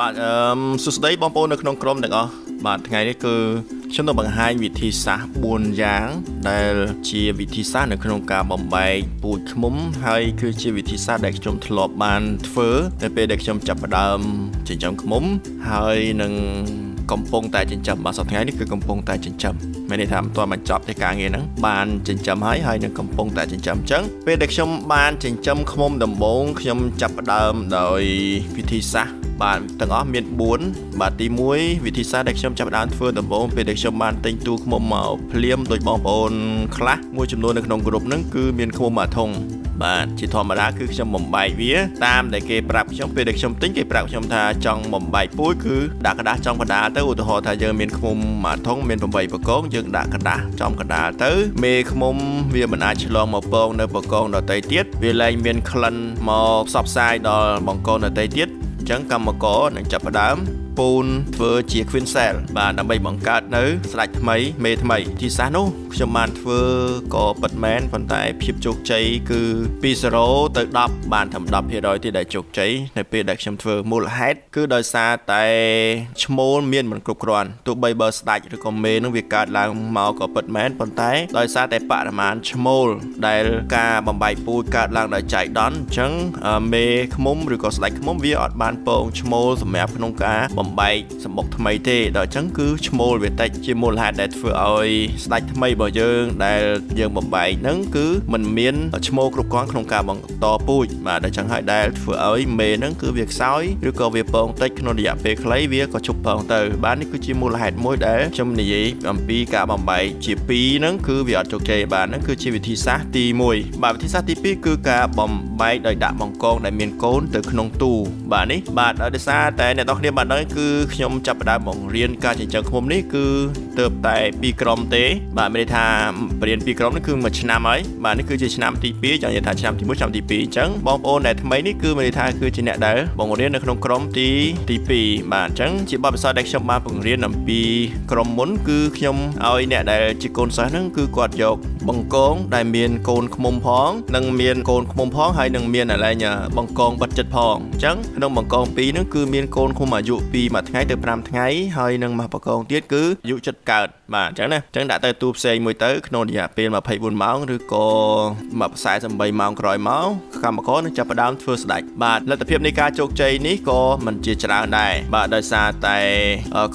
បាទអឺមសួស្តីបងប្អូននៅក្នុងក្រុមទាំងអស់បាទថ្ងៃនេះគឺខ្ញុំនឹងបង្ហាញវិធីសាស្ត្រ4យ៉ាង ដែលជាវិធីសាស្ត្រនៅក្នុងការបំបែកពូជឃ្មុំហើយគឺជាវិធីសាស្ត្រដែលខ្ញុំធ្លាប់បានធ្វើនៅពេលដែលខ្ញុំចាប់ផ្ដើមចិញ្ចឹមឃ្មុំហើយនឹងកំពុងតែចិញ្ចឹមបាទសប្តាហ៍ថ្ងៃនេះគឺកំពុងតែចិញ្ចឹមមានន័យថាមិនទាន់បញ្ចប់ទេការងារហ្នឹងបានចិញ្ចឹមហើយហើយនឹងកំពុងតែចិញ្ចឹមអញ្ចឹងពេលដែលខ្ញុំបានចិញ្ចឹមឃ្មុំដំបូងខ្ញុំចាប់ផ្ដើមដោយវិធីសាស្ត្រ បាទទាំងអស់មាន4បាទទី1វិធីសាស្ត្រដែលខ្ញុំចាប់ផ្ដើមធ្វើដំបូងពេលដែលខ្ញុំបានទិញទូឃ្មុំមកភ្លាមដោយបងប្អូនខ្លះមួយចំនួននៅក្នុងក្រុមហ្នឹងគឺមានឃ្មុំមួយធុងបាទជាធម្មតាគឺខ្ញុំបំបែកវាតាមដែលគេប្រាប់ខ្ញុំពេលដែលខ្ញុំទិញគេប្រាប់ខ្ញុំថាចង់បំបែកពូជគឺដាក់กระดาษចំកណ្ដាលទៅឧទាហរណ៍ថាយើងមានឃ្មុំមួយធុងមាន8បកងយើងដាក់กระดาษចំកណ្ដាលទៅមេឃ្មុំវាមិនអាចឆ្លងមកពងនៅបកងដទៃទៀតវាលែងមានក្លិនមកផ្សព្វផ្សាយដល់បង្គោលដទៃទៀតអញ្ ចឹងកម្មករនឹងចាប់ផ្ដើម ពូនធ្វើជា Queen Cell បាទដើម្បីបង្កើតនៅស្ដេចថ្មីមេថ្មីទីសាសនោះខ្ញុំបានធ្វើក៏ពិតមែនប៉ុន្តែភាពជោគជ័យគឺពី0ទៅ10បានត្រឹម10%ទេដែលជោគជ័យនៅពេលដែលខ្ញុំធ្វើមូលហេតុគឺដោយសារតែឈ្មោលមានមិនគ្រប់គ្រាន់ទោះបីបើស្ដេចឬក៏មេនឹងវាកើតឡើងមកក៏ពិតមែនប៉ុន្តែដោយសារតែបរិមាណឈ្មោលដែលការបំបែកពូជកើតឡើងដោយចៃដន្យអញ្ចឹងមេឃ្មុំឬក៏ស្ដេចឃ្មុំវាអត់បានពងឈ្មោលសម្រាប់ក្នុងការបំបែកសម្បុកថ្មីទេដល់អញ្ចឹងគឺឈ្មោលវាតិចជាមូលហេតុដែលធ្វើឲ្យស្ដេចថ្មីរបស់យើងដែលយើងបំបែកហ្នឹងគឺมันមានឈ្មោលគ្រប់គ្រាន់ក្នុងការបន្តពូជបាទដល់អញ្ចឹងហើយដែលធ្វើឲ្យមេហ្នឹងគឺវាខ្សោយឬក៏វាពងតិចក្នុងរយៈពេលខ្លីវាក៏ជប់ពងទៅបាទនេះគឺជាមូលហេតុមួយដែលខ្ញុំនិយាយអំពីការបំបែកជា2ហ្នឹងគឺវាអត់ជោគជ័យបាទហ្នឹងគឺជាវិធីសាស្ត្រទី1បាទវិធីសាស្ត្រទី2គឺការបំបែកដោយដាក់បង្កងដែលមានកូនទៅក្នុងទូបាទនេះបាទដោយសារតែអ្នកនរគ្នាបានដឹងគឺខ្ញុំចាប់ផ្ដើមបង្រៀនការចិញ្ចឹមឃ្មុំនេះគឺ ទៅតែ2ក្រុមទេ បាទមានន័យថាបរៀន2ក្រុមនេះគឺមួយឆ្នាំហើយបាទនេះគឺជាឆ្នាំទី2ចង់និយាយថាឆ្នាំទី1ឆ្នាំទី2អញ្ចឹងបងប្អូនដែលថ្មីនេះគឺមានន័យថាគឺជាអ្នកដែលបង្រៀននៅក្នុងក្រុមទីទី2បាទអញ្ចឹងជាបទពិសោធន៍ដែលខ្ញុំបានបង្រៀនអំពីក្រុមមុនគឺខ្ញុំឲ្យអ្នកដែលជាកូនសិស្សហ្នឹងគឺគាត់យកបង្កងដែលមានកូនឃ្មុំផងនិងមានកូនឃ្មុំផងហើយនឹងមានអាឡែងបង្កងបិទចិត្តផងអញ្ចឹងក្នុងបង្កង2ហ្នឹងគឺមានកូនឃ្មុំអាយុពីមួយថ្ងៃទៅ5ថ្ងៃហើយនឹងមកបង្កងទៀតគឺអាយុចិត្តកើតបាទអញ្ចឹងណាអញ្ចឹងដាក់ទៅទូផ្សេងមួយទៅក្នុងរយៈពេល24ម៉ោងឬក៏48ម៉ោងក្រោយមកកម្មករនឹងចាប់ផ្ដើមធ្វើស្ដេចបាទលទ្ធភាពនៃការជោគជ័យនេះក៏មិនជាច្រើនដែរបាទដោយសារតែ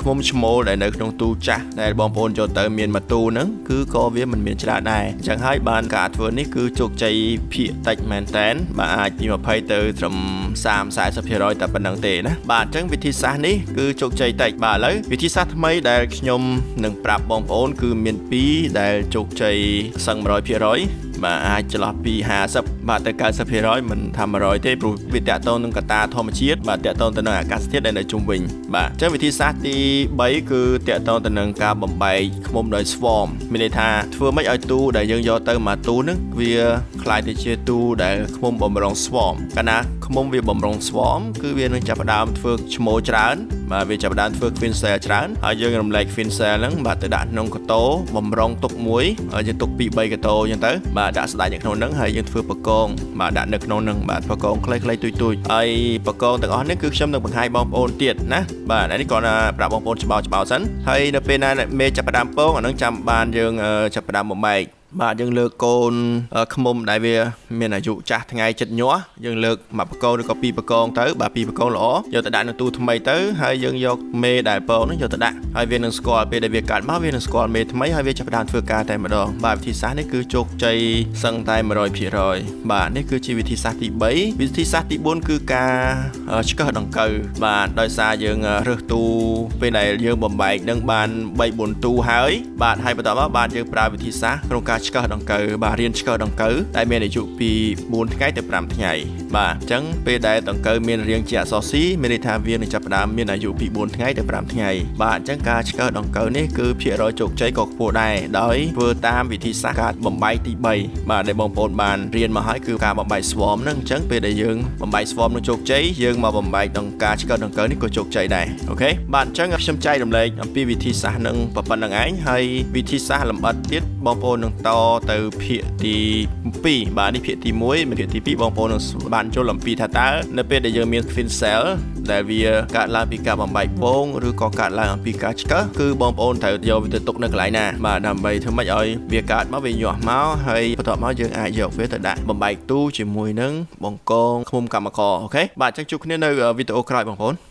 ឃ្មុំឈ្មោលដែលនៅក្នុងទូចាស់ដែលបងប្អូនចូលទៅមានមួយទូហ្នឹងគឺក៏វាមិនមានច្រើនដែរអញ្ចឹងហើយបានការធ្វើនេះគឺជោគជ័យភាគតិចមែនតែនបាទអាចពី20ទៅត្រឹម30 40%តែប៉ុណ្្នឹងទេណាបាទអញ្ចឹងវិធីសាស្ត្រនេះគឺជោគជ័យតិចបាទឥឡូវវិធីសាស្ត្រថ្មីដែលខ្ញុំនឹងប្រាប់បងប្អូន គឺមាន2ដែលជោគជ័យសឹង100%បាទអាចចន្លោះពី50បាទទៅ90%មិនថា100ទេព្រោះវាតកតងនឹងកត្តាធម្មជាតិបាទតកតងទៅនឹងអាកាសធាតុដែលនៅជុំវិញបាទអញ្ចឹងវិធីសាស្ត្រទី3គឺតកតងទៅនឹងការបំបែកឃ្មុំដោយ swarm មានន័យថាធ្វើម៉េចឲ្យទូដែលយើងយកទៅមកទូនឹងវាคล้ายទៅជាទូដែលឃ្មុំបំរុង swarm កាលណាឃ្មុំវាបំរុង swarm គឺវានឹងចាប់ផ្ដើមធ្វើឈ្មោលច្រើនបាទវាចាប់ផ្ដើមធ្វើ queen cell ច្រើនហើយយើងរំលែក queen cell ហ្នឹងបាទទៅដាក់ក្នុងកតោបំរុងទុកមួយហើយយើងទុកពី3កតោអញ្ចឹងទៅបាទដាក់ស្ដាច់នៅក្នុងហ្នឹងហើយយើងធ្វើបកងបាទដាក់នៅក្នុងហ្នឹងបាទបកងខ្លីៗទូចទូចហើយបកងទាំងអស់នេះគឺខ្ញុំនឹងបង្ហាញបងប្អូនទៀតណាបាទនេះគ្រាន់តែប្រាប់បងប្អូនច្បាស់ច្បាស់សិនហើយនៅពេលណាមេចាប់ផ្ដើមពងអាហ្នឹងចាំបានយើងចាប់ផ្ដើមបំបែក បាទយើងលើកកូនខ្មុំដែលវាមានអាយុចាស់ថ្ងៃចិត្តញាស់យើងលើកមួយបកងឬក៏ពីរបកងទៅបាទពីរបកងល្អយកទៅដាក់នៅទូថ្មីទៅហើយយើងយកមេដែលពងនោះយកទៅដាក់ហើយវានឹងស្គាល់ពេលដែលវាកាត់មកវានឹងស្គាល់មេថ្មីហើយវាចាប់ផ្ដើមធ្វើការតែម្ដងបាទវិធីសាស្ត្រនេះគឺជោគជ័យសឹងតែ100%បាទនេះគឺជាវិធីសាស្ត្រទី3វិធីសាស្ត្រទី4គឺការឆ្កឹះដង្កូវបាទដោយសារយើងរើសទូពេលដែលយើងបំបែកនឹងបាន3 4ទូហើយបាទហើយបន្តមកបាទយើងប្រើវិធីសាស្ត្រក្នុងការឆ្កឹះដង្កូវបាទរៀនឆ្កឹះដង្កូវដែលមានអាយុពី4ថ្ងៃទៅ5ថ្ងៃបាទអញ្ចឹងពេលដែលដង្កូវមានរាងជាអក្សរ C មានន័យថាវានឹងចាប់ផ្ដើមមានអាយុពី4ថ្ងៃទៅ5ថ្ងៃបាទអញ្ចឹងការឆ្កឹះដង្កូវនេះគឺភាគរយជោគជ័យក៏ខ្ពស់ដែរដោយធ្វើតាមវិធីសាស្ត្រការបំបែកទី3បាទដែលបងប្អូនបានរៀនមកហើយគឺការបំបែក swarm ហ្នឹងអញ្ចឹងពេលដែលយើងបំបែក swarm នឹងជោគជ័យយើងមកបំបែកដង្ការឆ្កឹះដង្កូវនេះក៏ជោគជ័យដែរអូខេបាទអញ្ចឹងខ្ញុំចែករំលែកអំពីវិធីសាស្ត្រនឹងប៉ុណ្្នឹងឯងហើយវិធីសាស្ត្រលម្អិតទៀត បងប្អូននឹងតទៅភាគទី2បាទនេះភាគទី1មានភាគទី2បងប្អូននឹងបានចូលអំពីថាតើនៅពេលដែលយើងមាន fin cell ដែលវាកើតឡើងពីការបំបែកពងឬក៏កើតឡើងអំពីការឆ្កឹះគឺបងប្អូនត្រូវយកវាទៅទុកនៅកន្លែងណាបាទដើម្បីធ្វើម៉េចឲ្យវាកើតមកវាញាស់មកហើយបន្ទាប់មកយើងអាចយកវាទៅដាក់បំបែកទូជាមួយនឹងបង្កងឃុំកម្មករអូខេបាទអញ្ចឹងជួបគ្នានៅវីដេអូក្រោយបងប្អូន